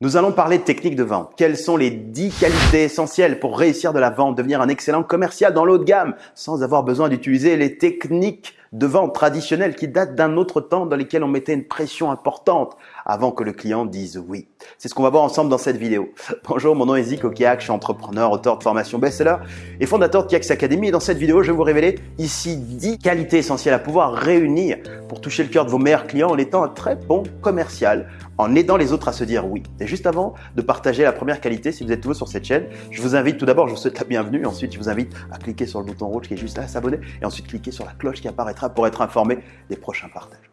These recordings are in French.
Nous allons parler de techniques de vente. Quelles sont les 10 qualités essentielles pour réussir de la vente, devenir un excellent commercial dans l'haut de gamme sans avoir besoin d'utiliser les techniques de vente traditionnelles qui datent d'un autre temps dans lesquelles on mettait une pression importante avant que le client dise oui. C'est ce qu'on va voir ensemble dans cette vidéo. Bonjour, mon nom est Zico Kiak, je suis entrepreneur, auteur de formation best-seller et fondateur de Kiak's Academy. Et dans cette vidéo, je vais vous révéler ici 10 qualités essentielles à pouvoir réunir pour toucher le cœur de vos meilleurs clients en étant un très bon commercial, en aidant les autres à se dire oui. Et juste avant de partager la première qualité, si vous êtes nouveau sur cette chaîne, je vous invite tout d'abord, je vous souhaite la bienvenue. Ensuite, je vous invite à cliquer sur le bouton rouge qui est juste là, s'abonner. Et ensuite, cliquer sur la cloche qui pour être informé des prochains partages.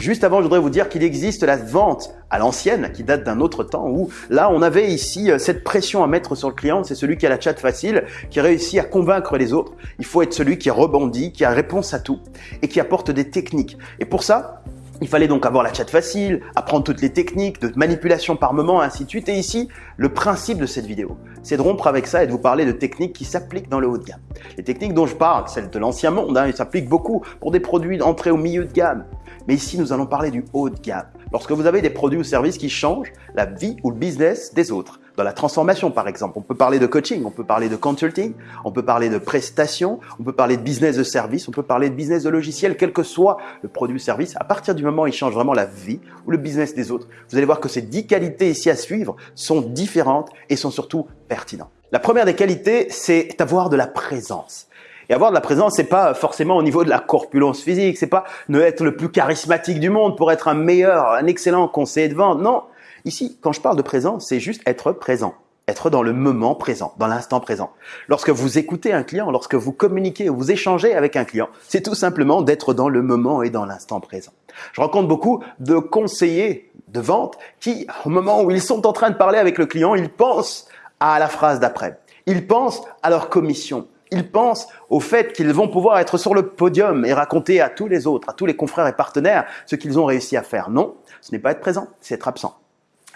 Juste avant, je voudrais vous dire qu'il existe la vente à l'ancienne, qui date d'un autre temps, où là, on avait ici euh, cette pression à mettre sur le client. C'est celui qui a la chat facile, qui réussit à convaincre les autres. Il faut être celui qui rebondit, qui a réponse à tout et qui apporte des techniques. Et pour ça, il fallait donc avoir la chat facile, apprendre toutes les techniques de manipulation par moment, ainsi de suite. Et ici, le principe de cette vidéo, c'est de rompre avec ça et de vous parler de techniques qui s'appliquent dans le haut de gamme. Les techniques dont je parle, celles de l'ancien monde, hein, s'appliquent beaucoup pour des produits d'entrée au milieu de gamme, mais ici, nous allons parler du haut de gamme. Lorsque vous avez des produits ou services qui changent la vie ou le business des autres. Dans la transformation, par exemple, on peut parler de coaching, on peut parler de consulting, on peut parler de prestations, on peut parler de business de service, on peut parler de business de logiciel, quel que soit le produit ou service. À partir du moment où il change vraiment la vie ou le business des autres, vous allez voir que ces 10 qualités ici à suivre sont différentes et sont surtout pertinentes. La première des qualités, c'est d'avoir de la présence. Et avoir de la présence, c'est pas forcément au niveau de la corpulence physique, c'est pas ne être le plus charismatique du monde pour être un meilleur, un excellent conseiller de vente. Non. Ici, quand je parle de présence, c'est juste être présent. Être dans le moment présent, dans l'instant présent. Lorsque vous écoutez un client, lorsque vous communiquez ou vous échangez avec un client, c'est tout simplement d'être dans le moment et dans l'instant présent. Je rencontre beaucoup de conseillers de vente qui, au moment où ils sont en train de parler avec le client, ils pensent à la phrase d'après. Ils pensent à leur commission ils pensent au fait qu'ils vont pouvoir être sur le podium et raconter à tous les autres, à tous les confrères et partenaires ce qu'ils ont réussi à faire. Non, ce n'est pas être présent, c'est être absent.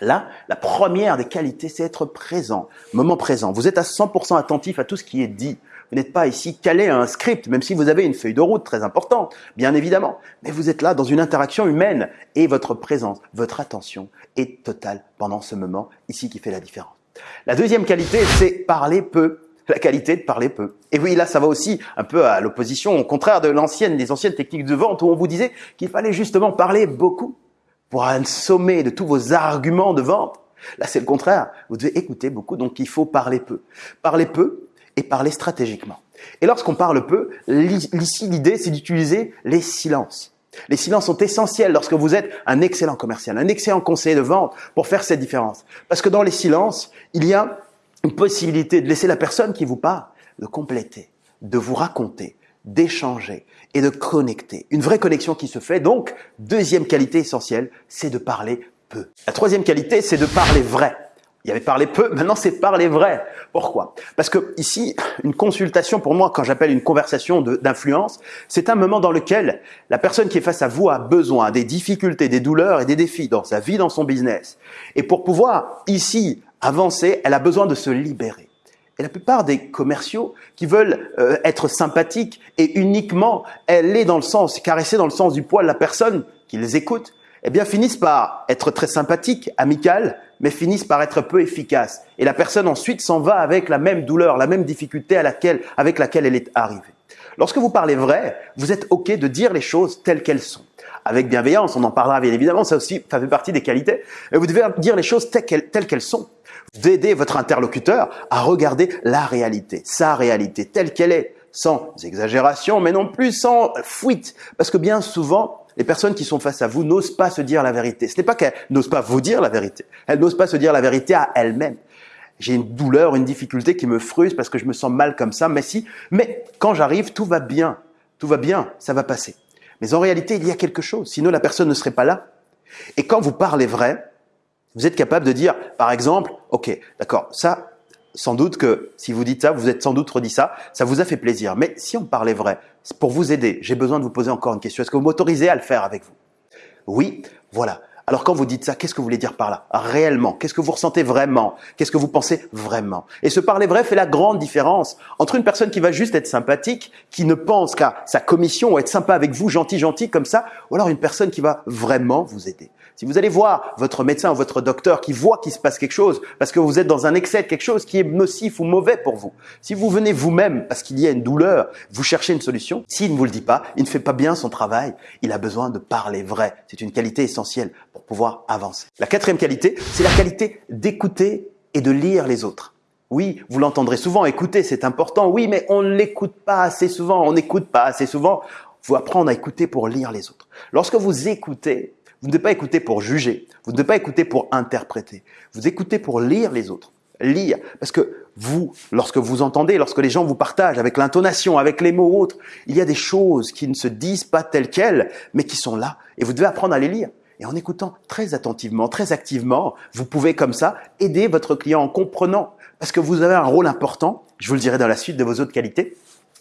Là, la première des qualités, c'est être présent, moment présent. Vous êtes à 100% attentif à tout ce qui est dit. Vous n'êtes pas ici calé à un script, même si vous avez une feuille de route très importante, bien évidemment. Mais vous êtes là dans une interaction humaine et votre présence, votre attention est totale pendant ce moment ici qui fait la différence. La deuxième qualité, c'est parler peu la qualité de parler peu. Et oui, là, ça va aussi un peu à l'opposition, au contraire de l'ancienne, des anciennes techniques de vente où on vous disait qu'il fallait justement parler beaucoup pour un sommet de tous vos arguments de vente. Là, c'est le contraire. Vous devez écouter beaucoup, donc il faut parler peu. Parler peu et parler stratégiquement. Et lorsqu'on parle peu, ici, l'idée, c'est d'utiliser les silences. Les silences sont essentiels lorsque vous êtes un excellent commercial, un excellent conseiller de vente pour faire cette différence. Parce que dans les silences, il y a une possibilité de laisser la personne qui vous parle de compléter, de vous raconter, d'échanger et de connecter. Une vraie connexion qui se fait. Donc, deuxième qualité essentielle, c'est de parler peu. La troisième qualité, c'est de parler vrai. Il y avait parlé peu, maintenant c'est parler vrai. Pourquoi? Parce que ici, une consultation pour moi, quand j'appelle une conversation d'influence, c'est un moment dans lequel la personne qui est face à vous a besoin des difficultés, des douleurs et des défis dans sa vie, dans son business. Et pour pouvoir ici avancer, elle a besoin de se libérer. Et la plupart des commerciaux qui veulent euh, être sympathiques et uniquement aller dans le sens, caresser dans le sens du poil la personne qui les écoute, eh bien finissent par être très sympathiques, amicales, mais finissent par être peu efficaces. Et la personne ensuite s'en va avec la même douleur, la même difficulté à laquelle, avec laquelle elle est arrivée. Lorsque vous parlez vrai, vous êtes OK de dire les choses telles qu'elles sont. Avec bienveillance, on en parlera bien évidemment, ça aussi, ça fait partie des qualités. Et vous devez dire les choses telles qu'elles sont d'aider votre interlocuteur à regarder la réalité, sa réalité telle qu'elle est, sans exagération, mais non plus sans fuite. Parce que bien souvent, les personnes qui sont face à vous n'osent pas se dire la vérité. Ce n'est pas qu'elles n'osent pas vous dire la vérité, elles n'osent pas se dire la vérité à elles-mêmes. J'ai une douleur, une difficulté qui me frustre parce que je me sens mal comme ça, mais si, mais quand j'arrive, tout va bien, tout va bien, ça va passer. Mais en réalité, il y a quelque chose, sinon la personne ne serait pas là. Et quand vous parlez vrai, vous êtes capable de dire, par exemple, OK, d'accord, ça, sans doute que si vous dites ça, vous êtes sans doute redit ça, ça vous a fait plaisir. Mais si on parlait vrai, pour vous aider, j'ai besoin de vous poser encore une question. Est-ce que vous m'autorisez à le faire avec vous? Oui, voilà. Alors quand vous dites ça, qu'est-ce que vous voulez dire par là? Réellement, qu'est-ce que vous ressentez vraiment? Qu'est-ce que vous pensez vraiment? Et ce parler vrai fait la grande différence entre une personne qui va juste être sympathique, qui ne pense qu'à sa commission ou être sympa avec vous, gentil, gentil comme ça, ou alors une personne qui va vraiment vous aider. Si vous allez voir votre médecin ou votre docteur qui voit qu'il se passe quelque chose parce que vous êtes dans un excès de quelque chose qui est nocif ou mauvais pour vous, si vous venez vous-même parce qu'il y a une douleur, vous cherchez une solution, s'il ne vous le dit pas, il ne fait pas bien son travail, il a besoin de parler vrai. C'est une qualité essentielle pour pouvoir avancer. La quatrième qualité, c'est la qualité d'écouter et de lire les autres. Oui, vous l'entendrez souvent, écouter, c'est important. Oui, mais on ne l'écoute pas assez souvent, on n'écoute pas assez souvent. Il faut apprendre à écouter pour lire les autres. Lorsque vous écoutez, vous ne devez pas écouter pour juger, vous ne devez pas écouter pour interpréter, vous écoutez pour lire les autres. Lire, parce que vous, lorsque vous entendez, lorsque les gens vous partagent avec l'intonation, avec les mots autres, il y a des choses qui ne se disent pas telles quelles, mais qui sont là, et vous devez apprendre à les lire. Et en écoutant très attentivement, très activement, vous pouvez comme ça aider votre client en comprenant, parce que vous avez un rôle important, je vous le dirai dans la suite de vos autres qualités,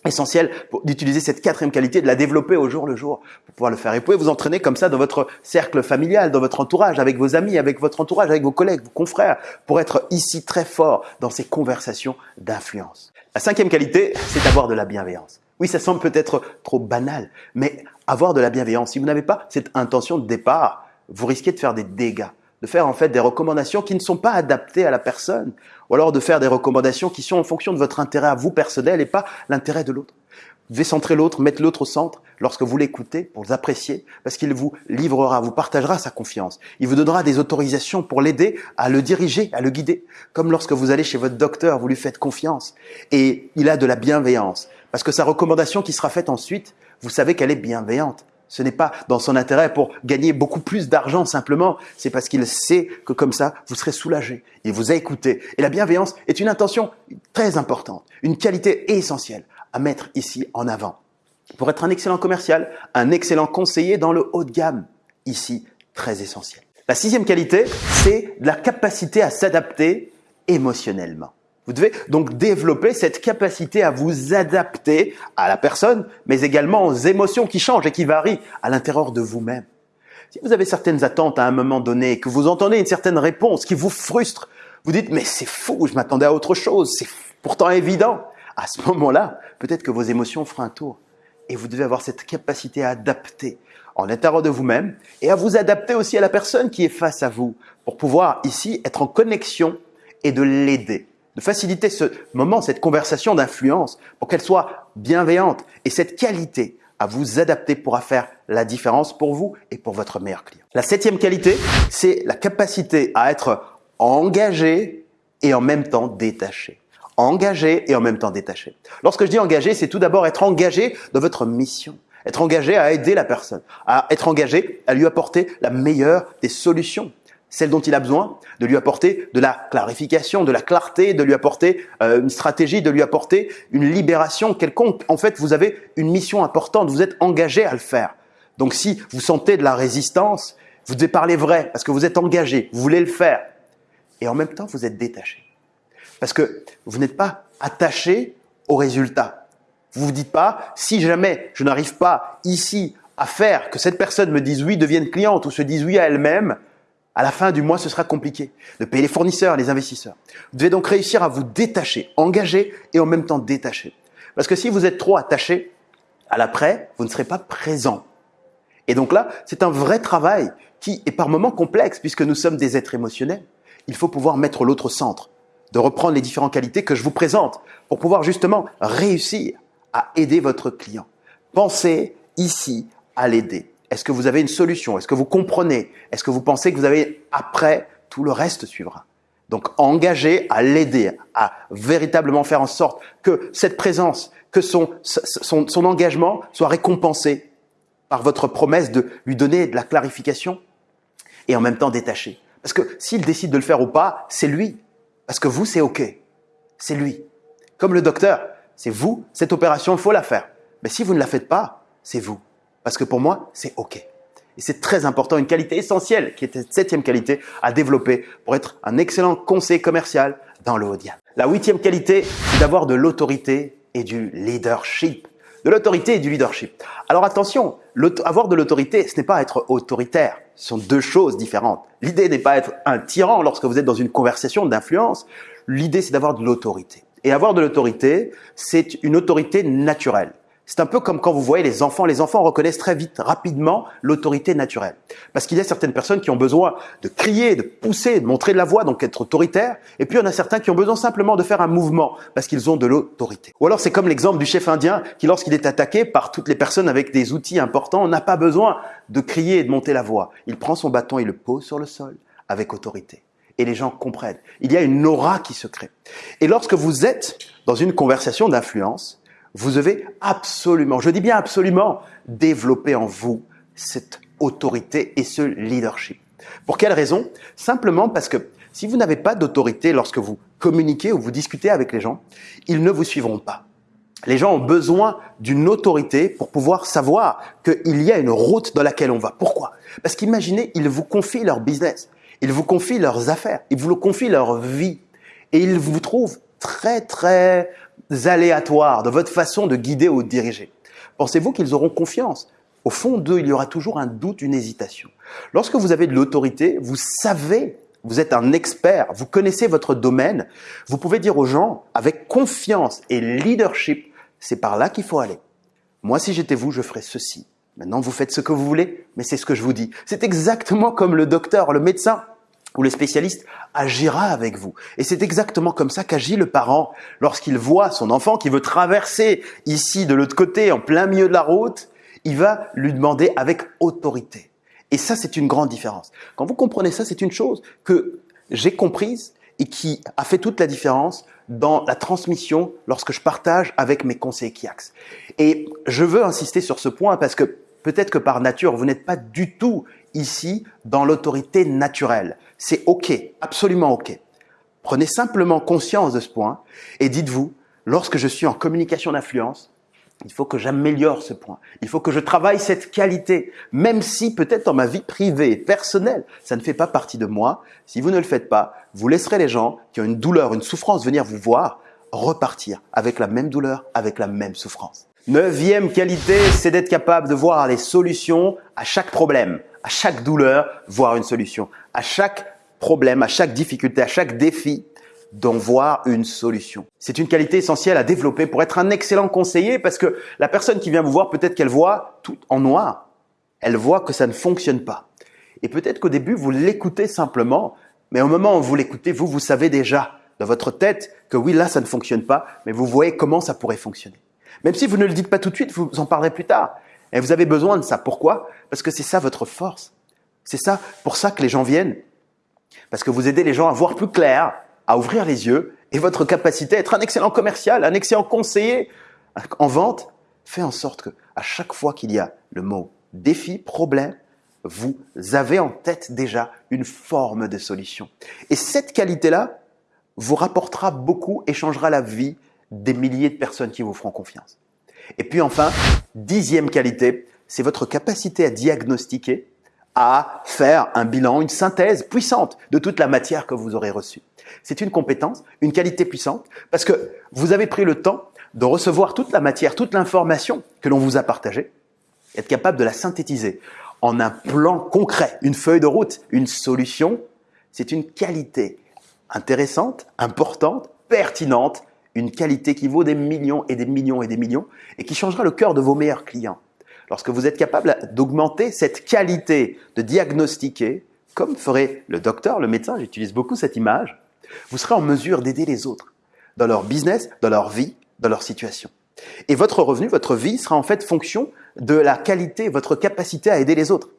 essentiel d'utiliser cette quatrième qualité, de la développer au jour le jour pour pouvoir le faire. Et vous pouvez vous entraîner comme ça dans votre cercle familial, dans votre entourage, avec vos amis, avec votre entourage, avec vos collègues, vos confrères, pour être ici très fort dans ces conversations d'influence. La cinquième qualité, c'est d'avoir de la bienveillance. Oui, ça semble peut-être trop banal, mais avoir de la bienveillance, si vous n'avez pas cette intention de départ, vous risquez de faire des dégâts de faire en fait des recommandations qui ne sont pas adaptées à la personne, ou alors de faire des recommandations qui sont en fonction de votre intérêt à vous personnel et pas l'intérêt de l'autre. Vous devez centrer l'autre, mettre l'autre au centre lorsque vous l'écoutez pour l'apprécier, parce qu'il vous livrera, vous partagera sa confiance. Il vous donnera des autorisations pour l'aider à le diriger, à le guider. Comme lorsque vous allez chez votre docteur, vous lui faites confiance. Et il a de la bienveillance. Parce que sa recommandation qui sera faite ensuite, vous savez qu'elle est bienveillante. Ce n'est pas dans son intérêt pour gagner beaucoup plus d'argent simplement, c'est parce qu'il sait que comme ça, vous serez soulagé. Il vous a écouté. Et la bienveillance est une intention très importante, une qualité essentielle à mettre ici en avant. Pour être un excellent commercial, un excellent conseiller dans le haut de gamme, ici très essentiel. La sixième qualité, c'est la capacité à s'adapter émotionnellement. Vous devez donc développer cette capacité à vous adapter à la personne, mais également aux émotions qui changent et qui varient à l'intérieur de vous-même. Si vous avez certaines attentes à un moment donné, que vous entendez une certaine réponse qui vous frustre, vous dites mais c'est fou, je m'attendais à autre chose, c'est pourtant évident. À ce moment-là, peut-être que vos émotions feront un tour. Et vous devez avoir cette capacité à adapter en l'intérieur de vous-même et à vous adapter aussi à la personne qui est face à vous pour pouvoir ici être en connexion et de l'aider de faciliter ce moment, cette conversation d'influence pour qu'elle soit bienveillante. Et cette qualité à vous adapter pourra faire la différence pour vous et pour votre meilleur client. La septième qualité, c'est la capacité à être engagé et en même temps détaché. Engagé et en même temps détaché. Lorsque je dis engagé, c'est tout d'abord être engagé dans votre mission être engagé à aider la personne, à être engagé à lui apporter la meilleure des solutions celle dont il a besoin, de lui apporter de la clarification, de la clarté, de lui apporter euh, une stratégie, de lui apporter une libération quelconque. En fait, vous avez une mission importante, vous êtes engagé à le faire. Donc si vous sentez de la résistance, vous devez parler vrai parce que vous êtes engagé, vous voulez le faire. Et en même temps, vous êtes détaché. Parce que vous n'êtes pas attaché au résultat. Vous vous dites pas, si jamais je n'arrive pas ici à faire que cette personne me dise oui, devienne cliente ou se dise oui à elle-même, à la fin du mois, ce sera compliqué de payer les fournisseurs, les investisseurs. Vous devez donc réussir à vous détacher, engager et en même temps détacher. Parce que si vous êtes trop attaché à l'après, vous ne serez pas présent. Et donc là, c'est un vrai travail qui est par moments complexe puisque nous sommes des êtres émotionnels. Il faut pouvoir mettre l'autre au centre, de reprendre les différentes qualités que je vous présente pour pouvoir justement réussir à aider votre client. Pensez ici à l'aider. Est-ce que vous avez une solution? Est-ce que vous comprenez? Est-ce que vous pensez que vous avez après tout le reste suivra? Donc engagez à l'aider, à véritablement faire en sorte que cette présence, que son, son, engagement soit récompensé par votre promesse de lui donner de la clarification et en même temps détaché. Parce que s'il décide de le faire ou pas, c'est lui. Parce que vous, c'est OK. C'est lui. Comme le docteur, c'est vous, cette opération, il faut la faire. Mais si vous ne la faites pas, c'est vous. Parce que pour moi, c'est OK. Et c'est très important, une qualité essentielle, qui est cette septième qualité à développer pour être un excellent conseiller commercial dans le haut de La huitième qualité, c'est d'avoir de l'autorité et du leadership. De l'autorité et du leadership. Alors attention, avoir de l'autorité, ce n'est pas être autoritaire. ce sont deux choses différentes. L'idée n'est pas être un tyran lorsque vous êtes dans une conversation d'influence. L'idée, c'est d'avoir de l'autorité. Et avoir de l'autorité, c'est une autorité naturelle. C'est un peu comme quand vous voyez les enfants. Les enfants reconnaissent très vite, rapidement, l'autorité naturelle. Parce qu'il y a certaines personnes qui ont besoin de crier, de pousser, de montrer de la voix, donc être autoritaire. Et puis il y en a certains qui ont besoin simplement de faire un mouvement, parce qu'ils ont de l'autorité. Ou alors c'est comme l'exemple du chef indien qui, lorsqu'il est attaqué par toutes les personnes avec des outils importants, n'a pas besoin de crier et de monter la voix. Il prend son bâton et le pose sur le sol avec autorité. Et les gens comprennent. Il y a une aura qui se crée. Et lorsque vous êtes dans une conversation d'influence, vous devez absolument, je dis bien absolument, développer en vous cette autorité et ce leadership. Pour quelle raison? Simplement parce que si vous n'avez pas d'autorité lorsque vous communiquez ou vous discutez avec les gens, ils ne vous suivront pas. Les gens ont besoin d'une autorité pour pouvoir savoir qu'il y a une route dans laquelle on va. Pourquoi? Parce qu'imaginez, ils vous confient leur business, ils vous confient leurs affaires, ils vous confient leur vie et ils vous trouvent très très aléatoires de votre façon de guider ou de diriger Pensez-vous qu'ils auront confiance? Au fond d'eux, il y aura toujours un doute, une hésitation. Lorsque vous avez de l'autorité, vous savez, vous êtes un expert, vous connaissez votre domaine, vous pouvez dire aux gens avec confiance et leadership, c'est par là qu'il faut aller. Moi, si j'étais vous, je ferais ceci. Maintenant, vous faites ce que vous voulez, mais c'est ce que je vous dis. C'est exactement comme le docteur, le médecin où le spécialiste agira avec vous. Et c'est exactement comme ça qu'agit le parent lorsqu'il voit son enfant qui veut traverser ici de l'autre côté en plein milieu de la route, il va lui demander avec autorité. Et ça, c'est une grande différence. Quand vous comprenez ça, c'est une chose que j'ai comprise et qui a fait toute la différence dans la transmission lorsque je partage avec mes conseillers KIAX. Et je veux insister sur ce point parce que peut-être que par nature, vous n'êtes pas du tout ici dans l'autorité naturelle. C'est OK, absolument OK. Prenez simplement conscience de ce point et dites-vous, lorsque je suis en communication d'influence, il faut que j'améliore ce point. Il faut que je travaille cette qualité, même si peut-être dans ma vie privée, personnelle, ça ne fait pas partie de moi. Si vous ne le faites pas, vous laisserez les gens qui ont une douleur, une souffrance venir vous voir repartir avec la même douleur, avec la même souffrance. Neuvième qualité, c'est d'être capable de voir les solutions à chaque problème à chaque douleur, voir une solution. À chaque problème, à chaque difficulté, à chaque défi, d'en voir une solution. C'est une qualité essentielle à développer pour être un excellent conseiller parce que la personne qui vient vous voir, peut-être qu'elle voit tout en noir. Elle voit que ça ne fonctionne pas. Et peut-être qu'au début, vous l'écoutez simplement, mais au moment où vous l'écoutez, vous, vous savez déjà dans votre tête que oui, là, ça ne fonctionne pas, mais vous voyez comment ça pourrait fonctionner. Même si vous ne le dites pas tout de suite, vous en parlerez plus tard. Et vous avez besoin de ça. Pourquoi? Parce que c'est ça votre force. C'est ça, pour ça que les gens viennent. Parce que vous aidez les gens à voir plus clair, à ouvrir les yeux, et votre capacité à être un excellent commercial, un excellent conseiller en vente, fait en sorte que à chaque fois qu'il y a le mot défi, problème, vous avez en tête déjà une forme de solution. Et cette qualité-là vous rapportera beaucoup et changera la vie des milliers de personnes qui vous feront confiance. Et puis enfin, dixième qualité, c'est votre capacité à diagnostiquer, à faire un bilan, une synthèse puissante de toute la matière que vous aurez reçue. C'est une compétence, une qualité puissante, parce que vous avez pris le temps de recevoir toute la matière, toute l'information que l'on vous a partagée, être capable de la synthétiser en un plan concret, une feuille de route, une solution. C'est une qualité intéressante, importante, pertinente une qualité qui vaut des millions et des millions et des millions et qui changera le cœur de vos meilleurs clients. Lorsque vous êtes capable d'augmenter cette qualité de diagnostiquer, comme ferait le docteur, le médecin, j'utilise beaucoup cette image, vous serez en mesure d'aider les autres dans leur business, dans leur vie, dans leur situation. Et votre revenu, votre vie sera en fait fonction de la qualité, votre capacité à aider les autres.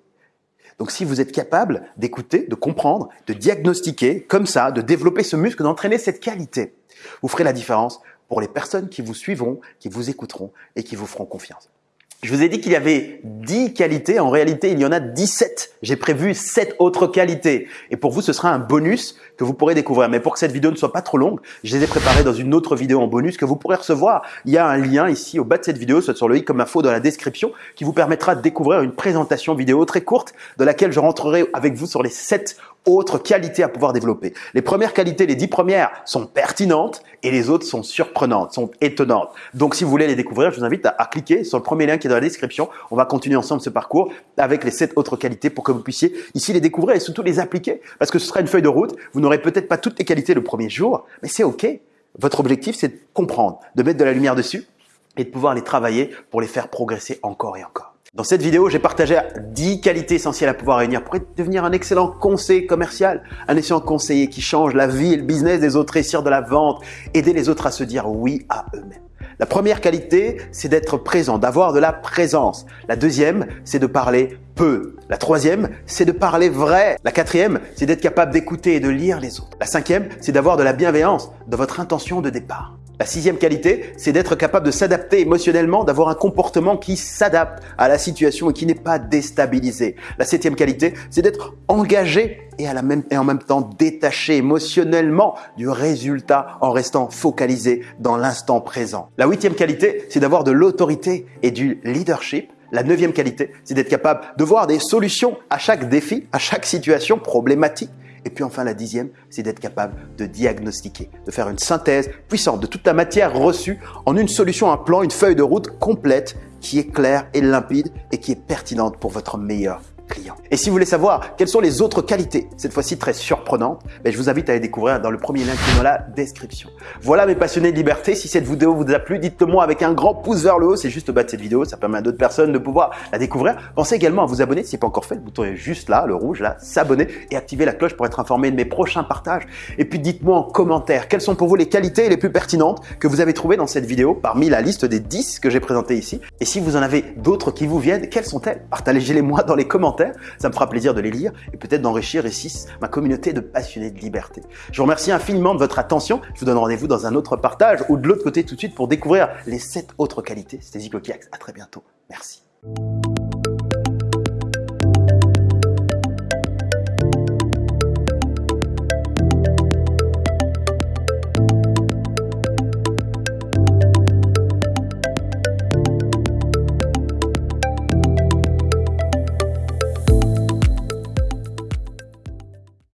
Donc si vous êtes capable d'écouter, de comprendre, de diagnostiquer comme ça, de développer ce muscle, d'entraîner cette qualité, vous ferez la différence pour les personnes qui vous suivront, qui vous écouteront et qui vous feront confiance. Je vous ai dit qu'il y avait 10 qualités. En réalité, il y en a 17. J'ai prévu 7 autres qualités. Et pour vous, ce sera un bonus que vous pourrez découvrir. Mais pour que cette vidéo ne soit pas trop longue, je les ai préparées dans une autre vidéo en bonus que vous pourrez recevoir. Il y a un lien ici au bas de cette vidéo, soit sur le i comme info dans la description, qui vous permettra de découvrir une présentation vidéo très courte de laquelle je rentrerai avec vous sur les 7 autres qualités à pouvoir développer. Les premières qualités, les dix premières, sont pertinentes et les autres sont surprenantes, sont étonnantes. Donc, si vous voulez les découvrir, je vous invite à, cliquer sur le premier lien qui est dans la description. On va continuer ensemble ce parcours avec les sept autres qualités pour que vous puissiez ici les découvrir et surtout les appliquer. Parce que ce sera une feuille de route. Vous n'aurez peut-être pas toutes les qualités le premier jour, mais c'est OK. Votre objectif, c'est de comprendre, de mettre de la lumière dessus et de pouvoir les travailler pour les faire progresser encore et encore. Dans cette vidéo, j'ai partagé 10 qualités essentielles à pouvoir réunir pour devenir un excellent conseiller commercial, un excellent conseiller qui change la vie et le business des autres, réussir de la vente, aider les autres à se dire oui à eux-mêmes. La première qualité, c'est d'être présent, d'avoir de la présence. La deuxième, c'est de parler peu. La troisième, c'est de parler vrai. La quatrième, c'est d'être capable d'écouter et de lire les autres. La cinquième, c'est d'avoir de la bienveillance dans votre intention de départ. La sixième qualité, c'est d'être capable de s'adapter émotionnellement, d'avoir un comportement qui s'adapte à la situation et qui n'est pas déstabilisé. La septième qualité, c'est d'être engagé et, en même temps détaché émotionnellement du résultat en restant focalisé dans l'instant présent. La huitième qualité, c'est d'avoir de l'autorité et du leadership. La neuvième qualité, c'est d'être capable de voir des solutions à chaque défi, à chaque situation problématique et puis enfin, la dixième, c'est d'être capable de diagnostiquer, de faire une synthèse puissante de toute la matière reçue en une solution, un plan, une feuille de route complète qui est claire et limpide et qui est pertinente pour votre meilleur Et si vous voulez savoir quelles sont les autres qualités, cette fois-ci très surprenantes, ben je vous invite à les découvrir dans le premier lien qui est dans la description. Voilà mes passionnés de liberté, si cette vidéo vous a plu, dites-le-moi avec un grand pouce vers le haut, c'est juste au bas de cette vidéo, ça permet à d'autres personnes de pouvoir la découvrir. Pensez également à vous abonner si ce n'est pas encore fait, le bouton est juste là, le rouge là, s'abonner et activer la cloche pour être informé de mes prochains partages. Et puis dites-moi en commentaire quelles sont pour vous les qualités les plus pertinentes que vous avez trouvées dans cette vidéo parmi la liste des 10 que j'ai présentées ici? Et si vous en avez d'autres qui vous viennent, quelles sont-elles? Partagez-les moi dans les commentaires ça me fera plaisir de les lire et peut-être d'enrichir ici ma communauté de passionnés de liberté. Je vous remercie infiniment de votre attention. Je vous donne rendez-vous dans un autre partage ou de l'autre côté tout de suite pour découvrir les sept autres qualités. C'était Zico Kiax. À très bientôt. Merci.